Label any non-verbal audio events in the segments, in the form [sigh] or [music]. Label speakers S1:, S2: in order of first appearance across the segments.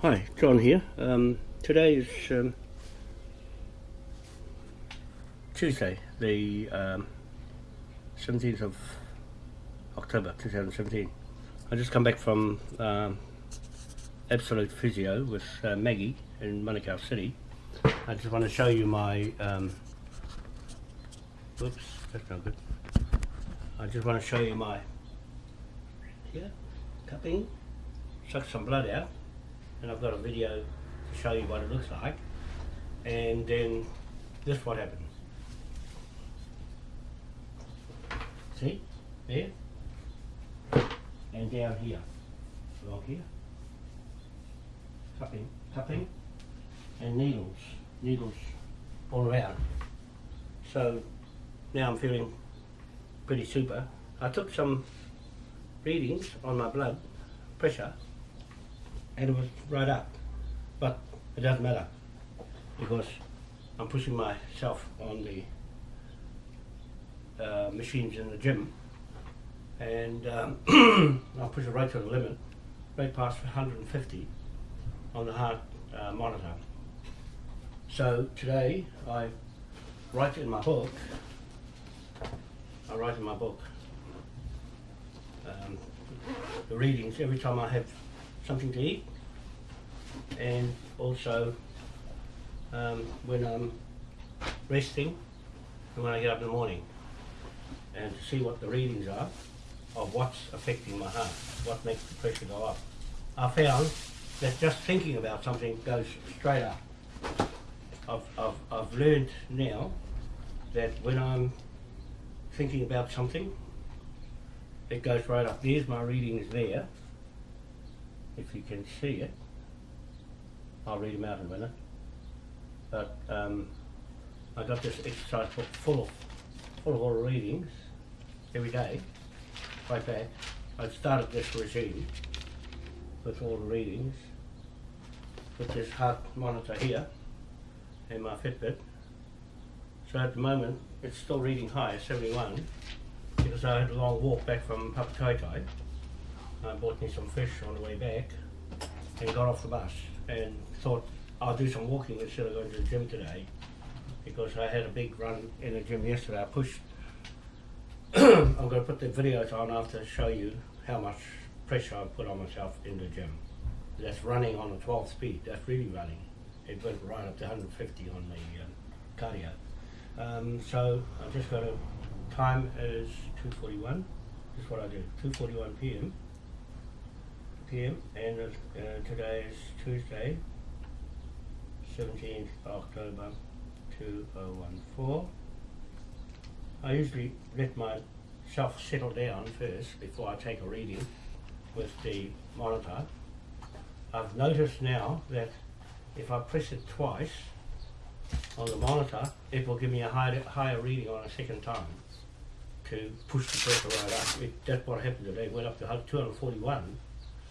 S1: Hi, John here. Um, today is um, Tuesday, the um, 17th of October 2017. I just come back from um, Absolute Physio with uh, Maggie in Manukau City. I just want to show you my. Um, oops, that's not good. I just want to show you my. Here, cupping, suck some blood out and I've got a video to show you what it looks like. And then this what happens. See? There? And down here. Along here. Cupping cupping and needles needles all around. So now I'm feeling pretty super. I took some readings on my blood pressure and it was right up. But it doesn't matter because I'm pushing myself on the uh, machines in the gym and um, [clears throat] I'll push it right to the limit, right past 150 on the heart uh, monitor. So today I write in my book, I write in my book um, the readings every time I have something to eat and also um, when I'm resting and when I get up in the morning and to see what the readings are of what's affecting my heart, what makes the pressure go up. I found that just thinking about something goes straight up. I've, I've, I've learned now that when I'm thinking about something, it goes right up. There's my readings there if you can see it. I'll read them out in a minute. But um, I got this exercise book full of full of all readings every day, right back. I've started this regime with all the readings with this heart monitor here and my Fitbit. So at the moment it's still reading high, 71, because I had a long walk back from Papatoi I bought me some fish on the way back and got off the bus and thought I'll do some walking instead of going to the gym today because I had a big run in the gym yesterday. I pushed, [clears throat] I'm going to put the videos on after to show you how much pressure I put on myself in the gym. That's running on a 12 speed, that's really running. It went right up to 150 on the um, cardio. Um, so I've just got a time is 2.41, this is what I do, 2.41 p.m p.m. and uh, today is Tuesday, 17th October 2014. I usually let myself settle down first before I take a reading with the monitor. I've noticed now that if I press it twice on the monitor, it will give me a higher, higher reading on a second time to push the pressure right up. It, that's what happened today. Went up to 241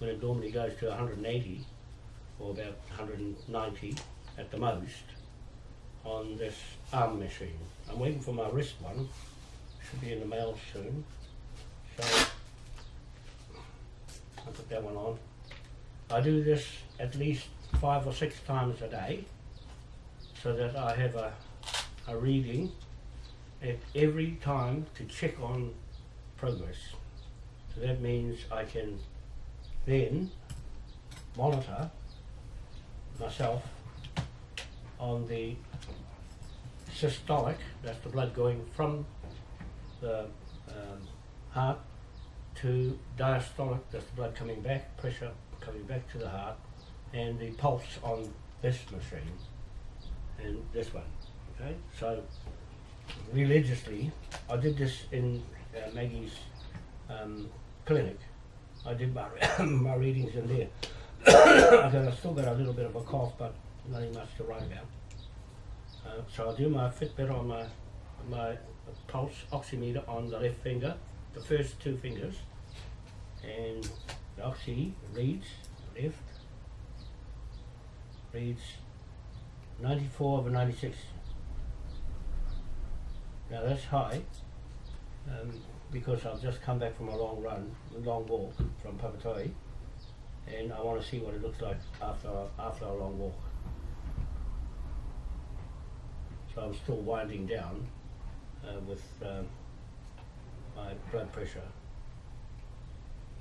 S1: when it normally goes to 180 or about 190 at the most on this arm machine. I'm waiting for my wrist one, should be in the mail soon. So I'll put that one on. I do this at least five or six times a day so that I have a, a reading at every time to check on progress. So that means I can then monitor myself on the systolic, that's the blood going from the um, heart to diastolic, that's the blood coming back, pressure coming back to the heart, and the pulse on this machine and this one. Okay, so religiously, I did this in uh, Maggie's um, clinic I did my, [coughs] my readings in there. [coughs] I still got a little bit of a cough, but nothing much to write about. Uh, so I'll do my Fitbit on my, my pulse oximeter on the left finger, the first two fingers, and the oxy reads left, reads 94 over 96. Now that's high. Um, because I've just come back from a long run, a long walk from Papatoi, and I want to see what it looks like after after a long walk. So I'm still winding down uh, with um, my blood pressure.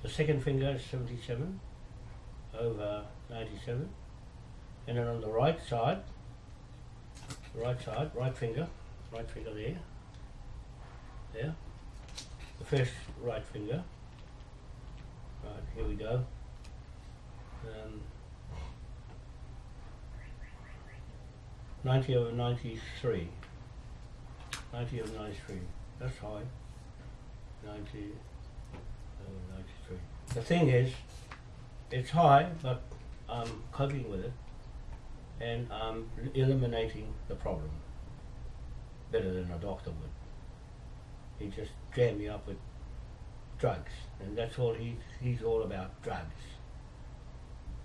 S1: The second finger is 77 over 97, and then on the right side, right side, right finger, right finger there, there, the first right finger. Right, here we go. Um, 90 over 93. 90 over 93. That's high. 90 over 93. The thing is, it's high, but I'm coping with it and I'm eliminating the problem better than a doctor would. He just jammed me up with drugs, and that's all he, he's all about drugs.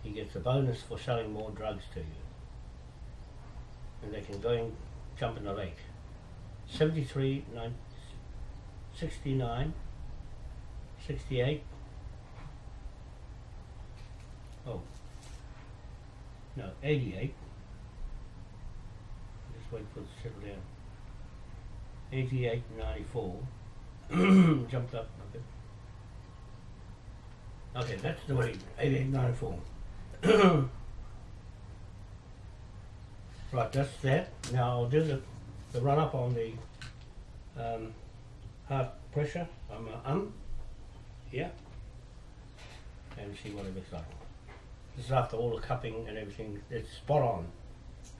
S1: He gets a bonus for selling more drugs to you. And they can go and jump in the lake. 73, 9, 69, 68. Oh, no, 88. Just wait for it to settle down. 88, 94. [clears throat] Jumped up a bit. Okay, that's the way, 88, 94. [clears throat] right, that's that. Now I'll do the, the run up on the um, heart pressure. I'm uh, um here and see what it looks like. This is after all the cupping and everything. It's spot on.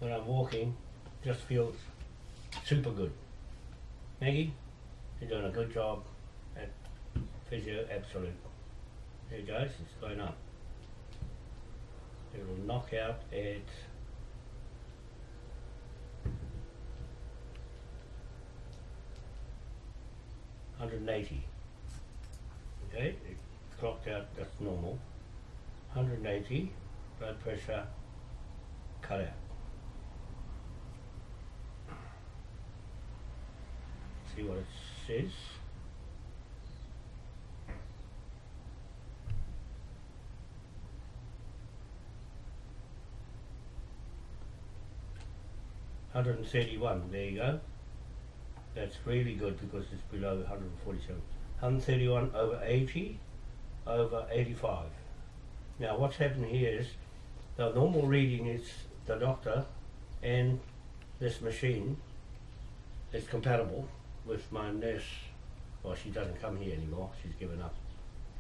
S1: When I'm walking, just feels super good. Maggie, you're doing a good job at Physio Absolute. There it goes, it's going up. It'll knock out at Hundred and eighty. Okay, it clocked out, that's normal. Hundred and eighty, blood pressure cut out. See what it says. Hundred and thirty-one, there you go. That's really good because it's below 147. 131 over 80 over 85. Now what's happened here is the normal reading is the doctor and this machine is compatible with my nurse. Well, she doesn't come here anymore. She's given up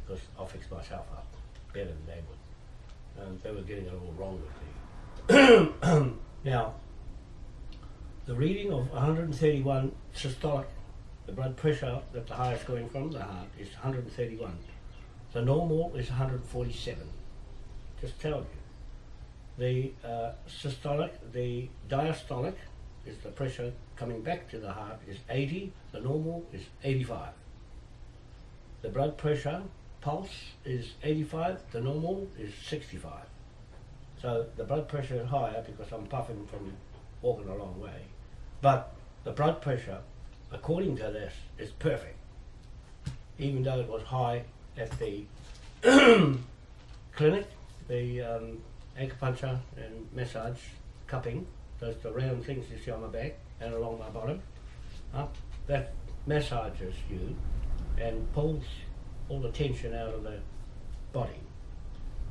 S1: because I'll fix myself up better than they would. Um, they were getting it all wrong with me. [coughs] now, the reading of 131 systolic, the blood pressure that the is going from the heart is 131. The normal is 147. Just tell you. The uh, systolic, the diastolic is the pressure coming back to the heart is 80. The normal is 85. The blood pressure pulse is 85. The normal is 65. So the blood pressure is higher because I'm puffing from walking a long way. But the blood pressure, according to this, is perfect. Even though it was high at the [clears throat] clinic, the um, acupuncture and massage cupping, those the round things you see on my back and along my bottom, up, that massages you and pulls all the tension out of the body.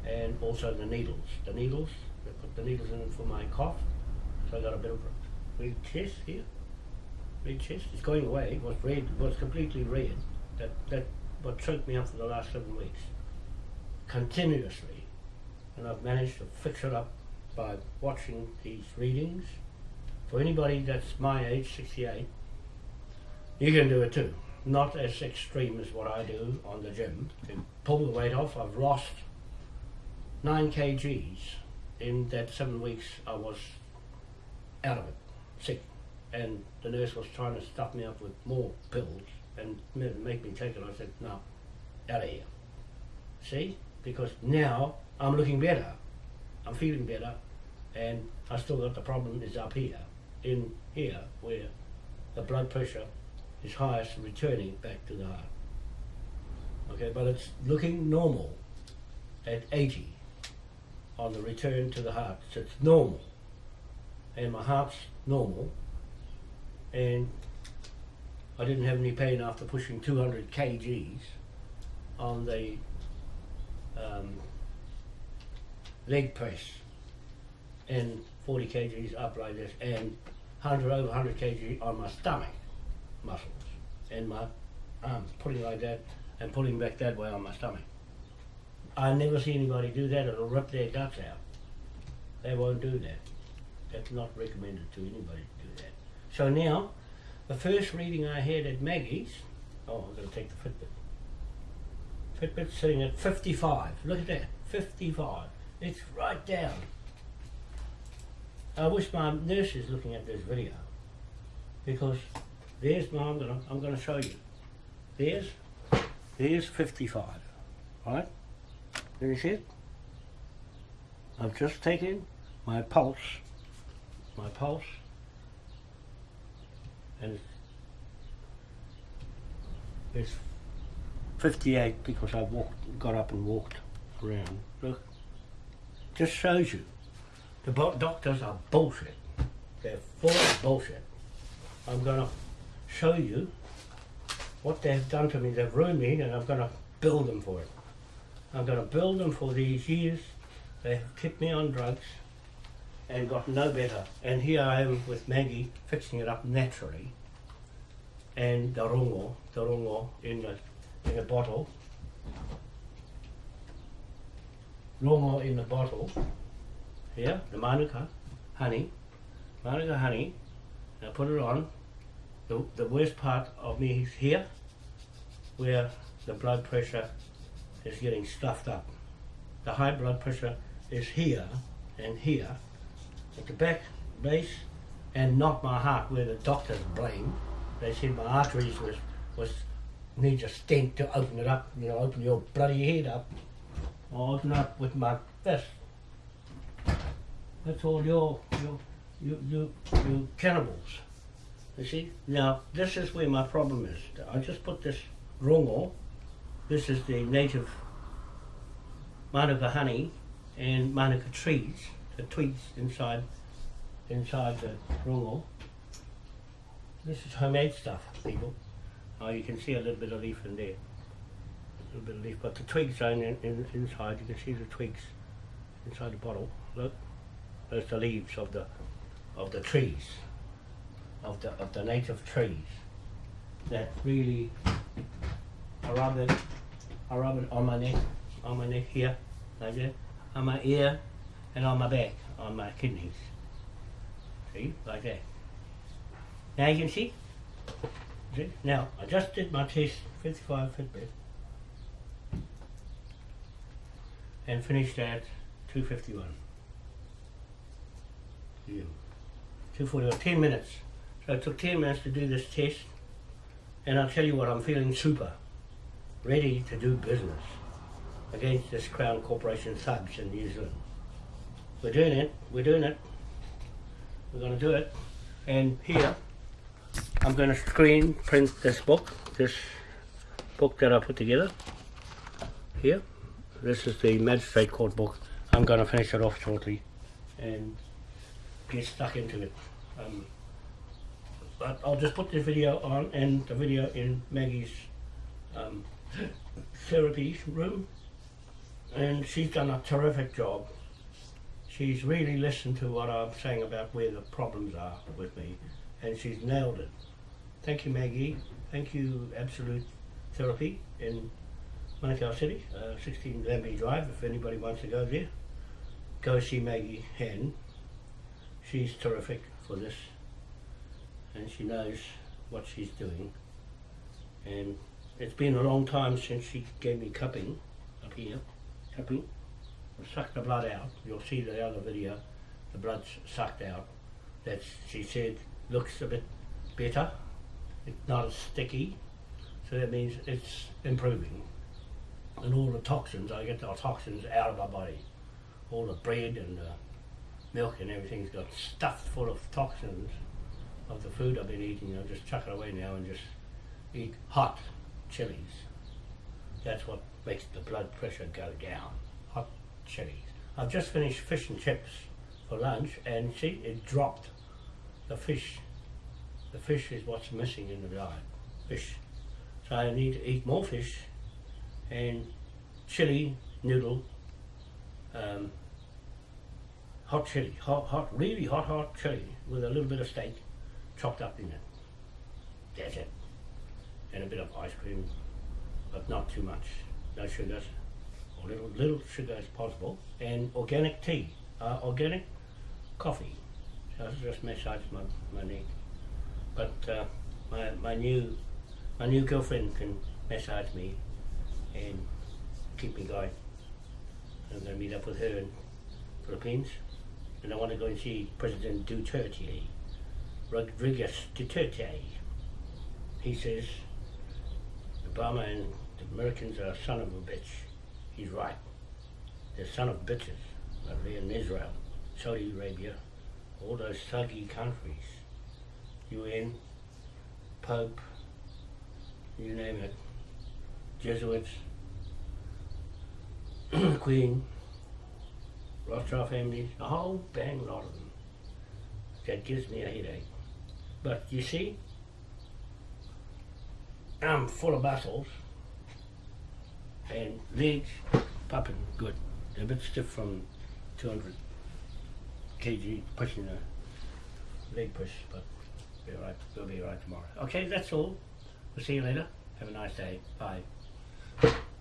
S1: And also the needles. The needles, they put the needles in for my cough, so I got a bit of red chest here. Red chest, it's going away, it was red, it was completely red. That, that what choked me up for the last seven weeks. Continuously. And I've managed to fix it up by watching these readings. For anybody that's my age, 68, you can do it too. Not as extreme as what I do on the gym. To pull the weight off, I've lost 9 kgs in that seven weeks I was out of it, sick. And the nurse was trying to stuff me up with more pills and make me take it. I said, no, out of here. See? Because now I'm looking better. I'm feeling better. And I still got the problem is up here, in here, where the blood pressure is highest, returning back to the heart. Okay, but it's looking normal at 80. on the return to the heart. So it's normal. And my heart's normal. And I didn't have any pain after pushing 200 kgs on the um, leg press and 40 kgs up like this and 100 over 100 kg on my stomach muscles and my arms putting like that and pulling back that way on my stomach. I never see anybody do that. It'll rip their guts out. They won't do that. That's not recommended to anybody to do that. So now, the first reading I had at Maggie's, oh, I'm going to take the Fitbit. Fitbit's sitting at 55. Look at that, 55. It's right down. I wish my nurse is looking at this video because there's my, I'm gonna, I'm gonna show you. There's, there's 55, right? See it? I've just taken my pulse, my pulse, and it's, it's 58 because I walked, got up and walked around. Look, just shows you. The doctors are bullshit. They're full of bullshit. I'm going to show you what they've done to me. They've ruined me and I'm going to build them for it. I'm going to build them for these years. They have kept me on drugs and got no better. And here I am with Maggie fixing it up naturally. And the rongo, the rongo in the in a bottle. Rongo in the bottle. Here, the manuka honey. Manuka honey. And I put it on. The, the worst part of me is here, where the blood pressure is getting stuffed up. The high blood pressure is here and here, at the back base, and not my heart, where the doctors blame. They said my arteries was was needs a stent to open it up. You know, open your bloody head up. Open up with my fist. That's all your your you you you cannibals. You see? Now this is where my problem is. I just put this rongo. This is the native manuka honey and manuka trees, the twigs inside inside the rongo. This is homemade stuff, people. Oh, you can see a little bit of leaf in there. Little bit of leaf, but the twigs are in, in, inside. You can see the twigs inside the bottle. Look, those the leaves of the of the trees, of the of the native trees. That really, I rub it, I rub it on my neck, on my neck here, like that, on my ear, and on my back, on my kidneys. See, like that. Now you can see. See? Now I just did my test, 55 Fitbit, and finished at 251. Yeah. 241, 10 minutes. So it took 10 minutes to do this test, and I'll tell you what, I'm feeling super, ready to do business against this Crown Corporation thugs in New Zealand. We're doing it, we're doing it, we're going to do it, and here I'm going to screen print this book, this book that I put together here. This is the Magistrate Court book. I'm going to finish it off shortly and get stuck into it. Um, but I'll just put this video on and the video in Maggie's um, [laughs] therapy room and she's done a terrific job. She's really listened to what I'm saying about where the problems are with me and she's nailed it. Thank you, Maggie. Thank you, Absolute Therapy Manukau City, uh, 16 Lambie Drive. If anybody wants to go there, go see Maggie Hen. She's terrific for this, and she knows what she's doing. And it's been a long time since she gave me cupping up here, cupping. Suck the blood out. You'll see the other video. The blood's sucked out. That she said looks a bit better. It's not as sticky, so that means it's improving. And all the toxins, I get the toxins out of my body. All the bread and the milk and everything's got stuffed full of toxins of the food I've been eating. I'll just chuck it away now and just eat hot chilies. That's what makes the blood pressure go down. Hot chilies. I've just finished fish and chips for lunch, and see, it dropped. The fish, the fish is what's missing in the diet. Fish. So I need to eat more fish, and chili noodle, um, hot chili, hot, hot, really hot, hot chili with a little bit of steak chopped up in it. That's it. And a bit of ice cream, but not too much. No sugars, or little little sugar as possible, and organic tea, uh, organic coffee. So it's just massage my, my neck. But uh, my my new my new girlfriend can massage me and keep me going. I'm going to meet up with her in Philippines, and I want to go and see President Duterte, Rodriguez Duterte. He says Obama and the Americans are son of a bitch. He's right. They're son of bitches. But they're in Israel, Saudi Arabia, all those thuggy countries. UN, Pope, you name it. Jesuits, [clears throat] Queen, Rothschild families, a whole bang lot of them. That gives me a headache. But you see, I'm full of muscles and legs popping good. They're a bit stiff from 200 kg pushing the leg push, but be alright. We'll be alright tomorrow. Okay, that's all. We'll see you later. Have a nice day. Bye. Thank you.